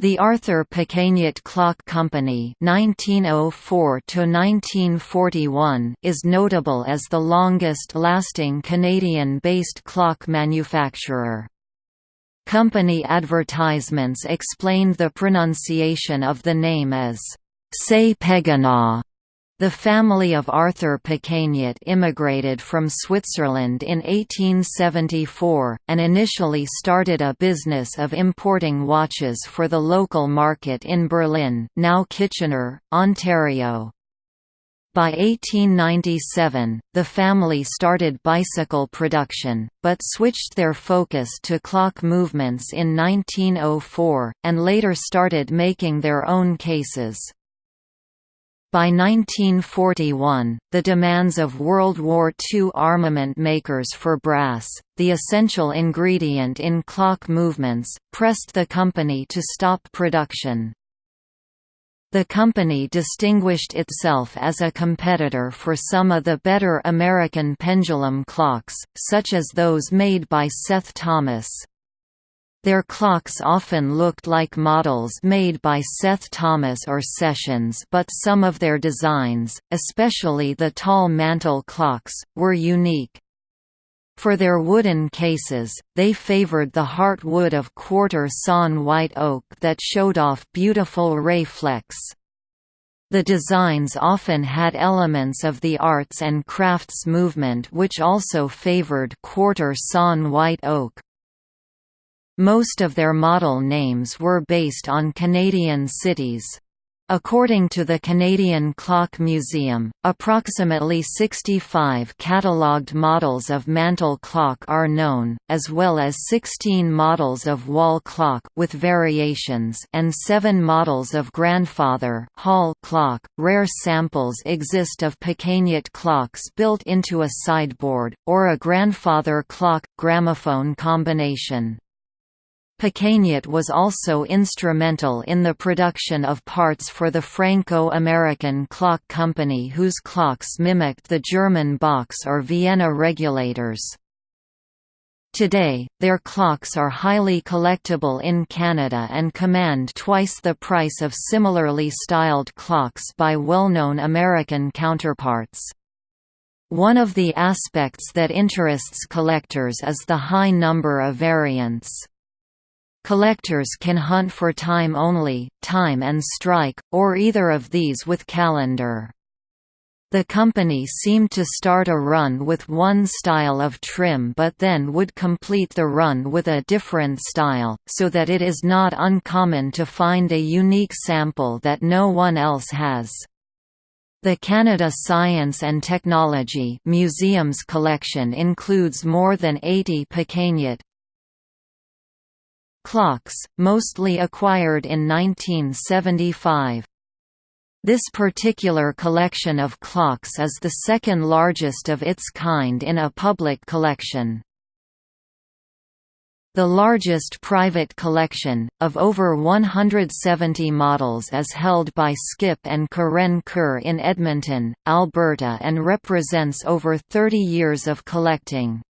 The Arthur Pequegnat Clock Company (1904–1941) is notable as the longest-lasting Canadian-based clock manufacturer. Company advertisements explained the pronunciation of the name as "Say Peganaw." The family of Arthur Pequegnat immigrated from Switzerland in 1874, and initially started a business of importing watches for the local market in Berlin now Kitchener, Ontario. By 1897, the family started bicycle production, but switched their focus to clock movements in 1904, and later started making their own cases. By 1941, the demands of World War II armament makers for brass, the essential ingredient in clock movements, pressed the company to stop production. The company distinguished itself as a competitor for some of the better American pendulum clocks, such as those made by Seth Thomas. Their clocks often looked like models made by Seth Thomas or Sessions but some of their designs, especially the tall mantel clocks, were unique. For their wooden cases, they favored the heartwood of quarter sawn white oak that showed off beautiful ray flecks. The designs often had elements of the arts and crafts movement which also favored quarter sawn white oak. Most of their model names were based on Canadian cities. According to the Canadian Clock Museum, approximately 65 catalogued models of mantel clock are known, as well as 16 models of wall clock with variations and 7 models of grandfather hall clock. Rare samples exist of Pequegnat clocks built into a sideboard, or a grandfather clock gramophone combination. Pequegnat was also instrumental in the production of parts for the Franco-American Clock Company whose clocks mimicked the German Box or Vienna regulators. Today, their clocks are highly collectible in Canada and command twice the price of similarly styled clocks by well-known American counterparts. One of the aspects that interests collectors is the high number of variants. Collectors can hunt for time only, time and strike, or either of these with calendar. The company seemed to start a run with one style of trim but then would complete the run with a different style, so that it is not uncommon to find a unique sample that no one else has. The Canada Science and Technology Museum's collection includes more than 80 Pequegnat, Clocks, mostly acquired in 1975. This particular collection of clocks is the second largest of its kind in a public collection. The largest private collection, of over 170 models is held by Skip and Karen Kerr in Edmonton, Alberta and represents over 30 years of collecting.